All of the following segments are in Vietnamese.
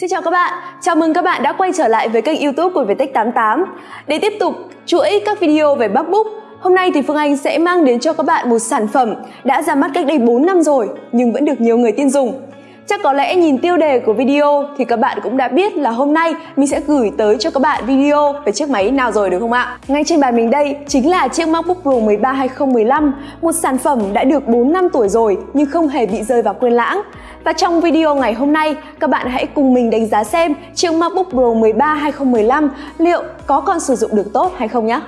Xin chào các bạn, chào mừng các bạn đã quay trở lại với kênh youtube của Vietech88 Để tiếp tục chuỗi các video về MacBook Hôm nay thì Phương Anh sẽ mang đến cho các bạn một sản phẩm đã ra mắt cách đây 4 năm rồi nhưng vẫn được nhiều người tin dùng Chắc có lẽ nhìn tiêu đề của video thì các bạn cũng đã biết là hôm nay mình sẽ gửi tới cho các bạn video về chiếc máy nào rồi đúng không ạ? Ngay trên bàn mình đây chính là chiếc MacBook Pro 13 2015, một sản phẩm đã được 4 năm tuổi rồi nhưng không hề bị rơi vào quên lãng. Và trong video ngày hôm nay, các bạn hãy cùng mình đánh giá xem chiếc MacBook Pro 13 2015 liệu có còn sử dụng được tốt hay không nhé.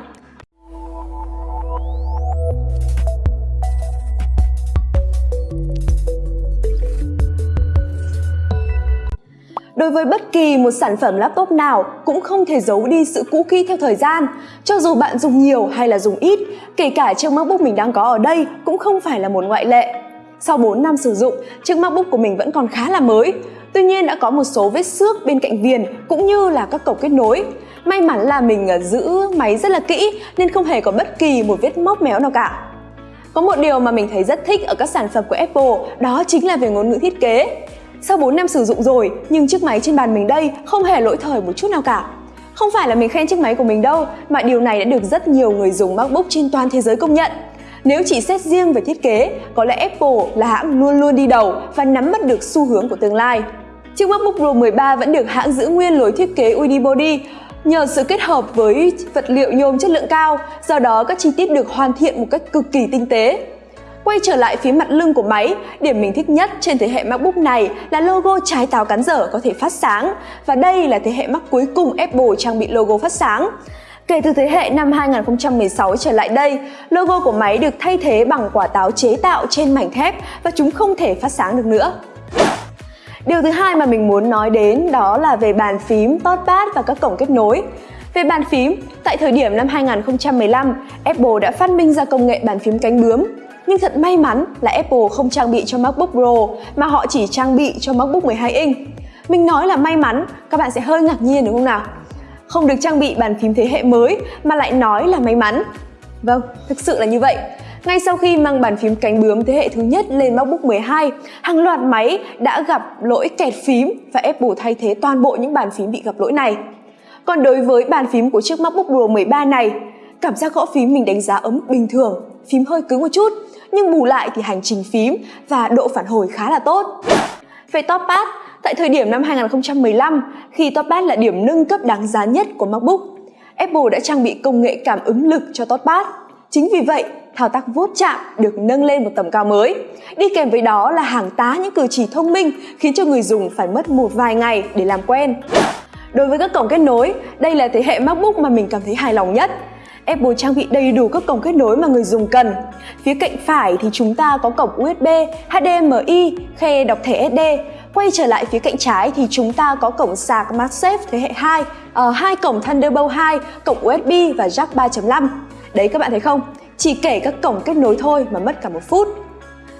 Đối với bất kỳ một sản phẩm laptop nào cũng không thể giấu đi sự cũ kỹ theo thời gian. Cho dù bạn dùng nhiều hay là dùng ít, kể cả chiếc MacBook mình đang có ở đây cũng không phải là một ngoại lệ. Sau 4 năm sử dụng, chiếc MacBook của mình vẫn còn khá là mới. Tuy nhiên đã có một số vết xước bên cạnh viền cũng như là các cổng kết nối. May mắn là mình à, giữ máy rất là kỹ nên không hề có bất kỳ một vết móc méo nào cả. Có một điều mà mình thấy rất thích ở các sản phẩm của Apple đó chính là về ngôn ngữ thiết kế. Sau 4 năm sử dụng rồi nhưng chiếc máy trên bàn mình đây không hề lỗi thời một chút nào cả. Không phải là mình khen chiếc máy của mình đâu mà điều này đã được rất nhiều người dùng MacBook trên toàn thế giới công nhận. Nếu chỉ xét riêng về thiết kế, có lẽ Apple là hãng luôn luôn đi đầu và nắm bắt được xu hướng của tương lai. Chiếc MacBook Pro 13 vẫn được hãng giữ nguyên lối thiết kế unibody nhờ sự kết hợp với vật liệu nhôm chất lượng cao, do đó các chi tiết được hoàn thiện một cách cực kỳ tinh tế. Quay trở lại phía mặt lưng của máy, điểm mình thích nhất trên thế hệ MacBook này là logo trái táo cắn dở có thể phát sáng và đây là thế hệ Mac cuối cùng Apple trang bị logo phát sáng. Kể từ thế hệ năm 2016 trở lại đây, logo của máy được thay thế bằng quả táo chế tạo trên mảnh thép và chúng không thể phát sáng được nữa. Điều thứ hai mà mình muốn nói đến đó là về bàn phím, touchpad và các cổng kết nối. Về bàn phím, tại thời điểm năm 2015, Apple đã phát minh ra công nghệ bàn phím cánh bướm. Nhưng thật may mắn là Apple không trang bị cho MacBook Pro mà họ chỉ trang bị cho MacBook 12 inch. Mình nói là may mắn, các bạn sẽ hơi ngạc nhiên đúng không nào? Không được trang bị bàn phím thế hệ mới mà lại nói là may mắn. Vâng, thực sự là như vậy. Ngay sau khi mang bàn phím cánh bướm thế hệ thứ nhất lên MacBook 12, hàng loạt máy đã gặp lỗi kẹt phím và Apple thay thế toàn bộ những bàn phím bị gặp lỗi này. Còn đối với bàn phím của chiếc MacBook Pro 13 này, cảm giác gõ phím mình đánh giá ở mức bình thường, phím hơi cứng một chút, nhưng bù lại thì hành trình phím và độ phản hồi khá là tốt. Về top pad, tại thời điểm năm 2015, khi touchpad là điểm nâng cấp đáng giá nhất của MacBook, Apple đã trang bị công nghệ cảm ứng lực cho touchpad. Chính vì vậy, thao tác vuốt chạm được nâng lên một tầm cao mới. Đi kèm với đó là hàng tá những cử chỉ thông minh khiến cho người dùng phải mất một vài ngày để làm quen. Đối với các cổng kết nối, đây là thế hệ MacBook mà mình cảm thấy hài lòng nhất. Apple trang bị đầy đủ các cổng kết nối mà người dùng cần. Phía cạnh phải thì chúng ta có cổng USB, HDMI, khe đọc thẻ SD. Quay trở lại phía cạnh trái thì chúng ta có cổng sạc MagSafe thế hệ 2, uh, ờ, hai cổng Thunderbolt 2, cổng USB và jack 3.5. Đấy các bạn thấy không? Chỉ kể các cổng kết nối thôi mà mất cả một phút.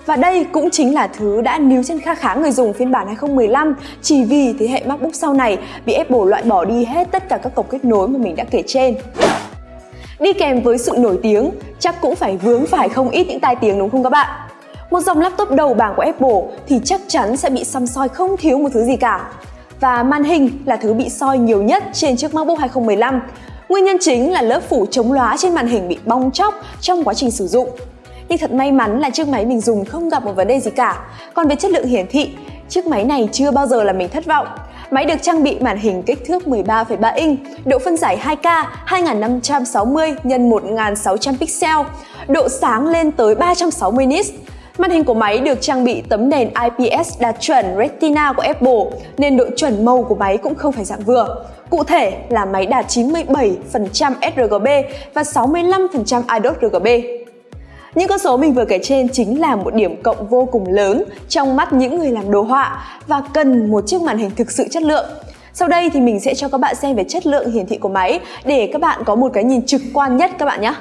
Và đây cũng chính là thứ đã níu chân kha khá người dùng phiên bản 2015 chỉ vì thế hệ MacBook sau này bị Apple loại bỏ đi hết tất cả các cổng kết nối mà mình đã kể trên. Đi kèm với sự nổi tiếng, chắc cũng phải vướng phải không ít những tai tiếng đúng không các bạn? Một dòng laptop đầu bảng của Apple thì chắc chắn sẽ bị xăm soi không thiếu một thứ gì cả. Và màn hình là thứ bị soi nhiều nhất trên chiếc MacBook 2015. Nguyên nhân chính là lớp phủ chống lóa trên màn hình bị bong chóc trong quá trình sử dụng. Nhưng thật may mắn là chiếc máy mình dùng không gặp một vấn đề gì cả. Còn về chất lượng hiển thị, chiếc máy này chưa bao giờ là mình thất vọng. Máy được trang bị màn hình kích thước 13,3 inch, độ phân giải 2K 2560 x 1600 pixel, độ sáng lên tới 360 nits. Màn hình của máy được trang bị tấm nền IPS đạt chuẩn Retina của Apple, nên độ chuẩn màu của máy cũng không phải dạng vừa. Cụ thể là máy đạt 97% sRGB và 65% IDOT RGB. Những con số mình vừa kể trên chính là một điểm cộng vô cùng lớn trong mắt những người làm đồ họa và cần một chiếc màn hình thực sự chất lượng. Sau đây thì mình sẽ cho các bạn xem về chất lượng hiển thị của máy để các bạn có một cái nhìn trực quan nhất các bạn nhé.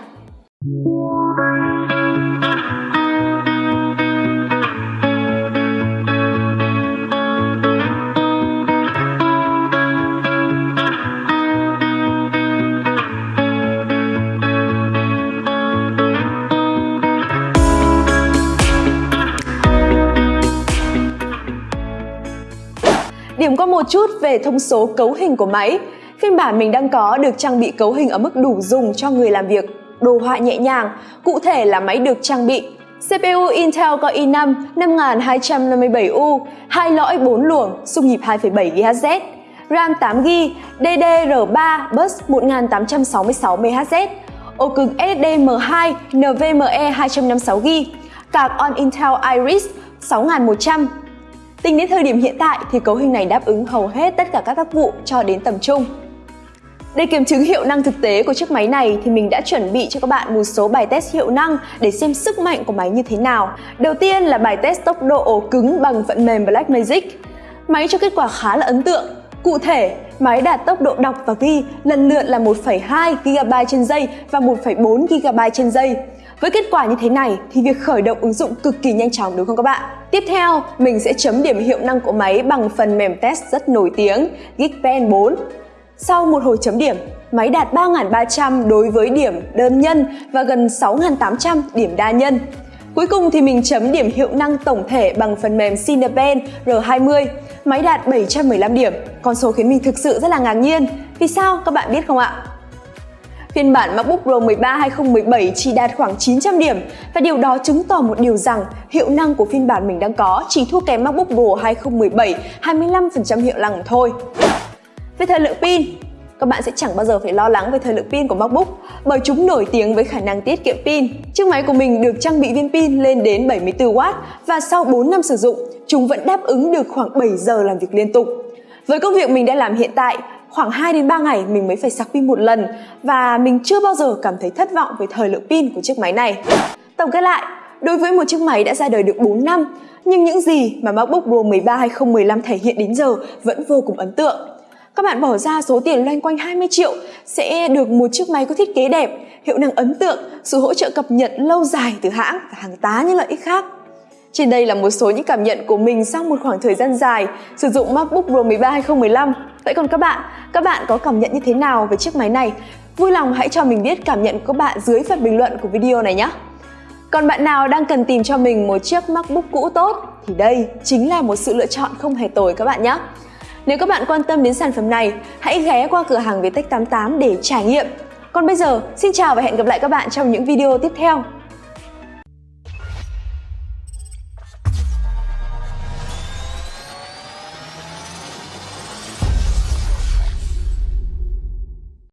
Điểm có một một chút về thông số cấu hình của máy. Phiên bản mình đang có được trang bị cấu hình ở mức đủ dùng cho người làm việc, đồ họa nhẹ nhàng. Cụ thể là máy được trang bị CPU Intel Core i5 5257U, hai lõi 4 luồng, xung nhịp 2,7 GHz, RAM 8GB, DDR3 bus 1866 MHz, ổ cứng SSD M2 NVMe 256GB, card on Intel Iris 6100. Tính đến thời điểm hiện tại thì cấu hình này đáp ứng hầu hết tất cả các tác vụ cho đến tầm trung. Để kiểm chứng hiệu năng thực tế của chiếc máy này thì mình đã chuẩn bị cho các bạn một số bài test hiệu năng để xem sức mạnh của máy như thế nào. Đầu tiên là bài test tốc độ ổ cứng bằng phần mềm Blackmagic. Máy cho kết quả khá là ấn tượng. Cụ thể, máy đạt tốc độ đọc và ghi lần lượt là 1,2 GB trên giây và 1,4 GB trên giây. Với kết quả như thế này thì việc khởi động ứng dụng cực kỳ nhanh chóng đúng không các bạn? Tiếp theo, mình sẽ chấm điểm hiệu năng của máy bằng phần mềm test rất nổi tiếng Geekbench 4. Sau một hồi chấm điểm, máy đạt 3.300 đối với điểm đơn nhân và gần 6.800 điểm đa nhân. Cuối cùng thì mình chấm điểm hiệu năng tổng thể bằng phần mềm Cinepen R20. Máy đạt 715 điểm, con số khiến mình thực sự rất là ngạc nhiên. Vì sao các bạn biết không ạ? Phiên bản MacBook Pro 13 2017 chỉ đạt khoảng 900 điểm và điều đó chứng tỏ một điều rằng hiệu năng của phiên bản mình đang có chỉ thua kém MacBook Pro 2017 25% hiệu năng thôi. Về thời lượng pin, các bạn sẽ chẳng bao giờ phải lo lắng về thời lượng pin của MacBook bởi chúng nổi tiếng với khả năng tiết kiệm pin. Chiếc máy của mình được trang bị viên pin lên đến 74W và sau 4 năm sử dụng, chúng vẫn đáp ứng được khoảng 7 giờ làm việc liên tục. Với công việc mình đang làm hiện tại, khoảng 2 đến 3 ngày mình mới phải sạc pin một lần và mình chưa bao giờ cảm thấy thất vọng về thời lượng pin của chiếc máy này. Tổng kết lại, đối với một chiếc máy đã ra đời được 4 năm, nhưng những gì mà MacBook Pro 13 2015 thể hiện đến giờ vẫn vô cùng ấn tượng. Các bạn bỏ ra số tiền loanh quanh 20 triệu sẽ được một chiếc máy có thiết kế đẹp, hiệu năng ấn tượng, sự hỗ trợ cập nhật lâu dài từ hãng và hàng tá những lợi ích khác. Trên đây là một số những cảm nhận của mình sau một khoảng thời gian dài sử dụng MacBook Pro 13 2015. Vậy còn các bạn, các bạn có cảm nhận như thế nào về chiếc máy này? Vui lòng hãy cho mình biết cảm nhận của các bạn dưới phần bình luận của video này nhé! Còn bạn nào đang cần tìm cho mình một chiếc MacBook cũ tốt thì đây chính là một sự lựa chọn không hề tồi các bạn nhé! Nếu các bạn quan tâm đến sản phẩm này, hãy ghé qua cửa hàng Viettech 88 để trải nghiệm. Còn bây giờ, xin chào và hẹn gặp lại các bạn trong những video tiếp theo.